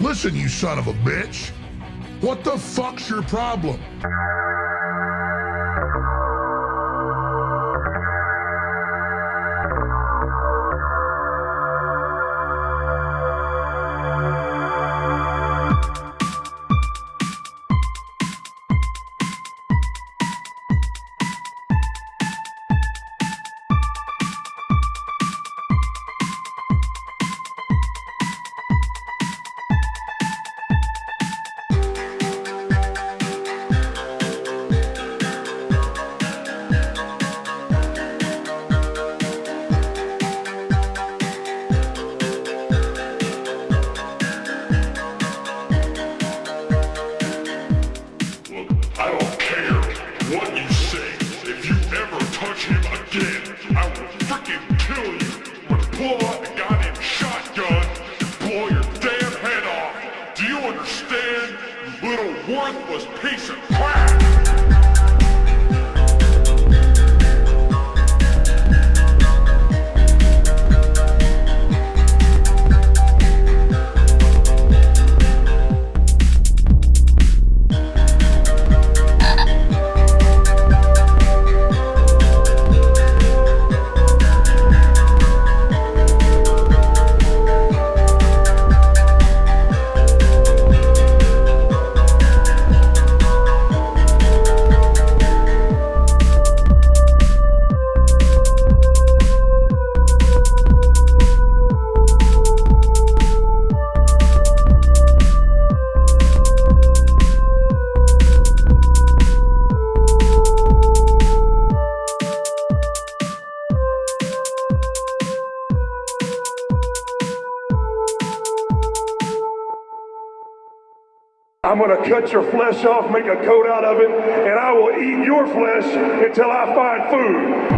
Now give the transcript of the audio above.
Listen, you son of a bitch. What the fuck's your problem? I don't care what you say. If you ever touch him again, I will freaking kill you. I'm pull out the goddamn shotgun and blow your damn head off. Do you understand, you little worthless piece of crap? I'm going to cut your flesh off, make a coat out of it, and I will eat your flesh until I find food.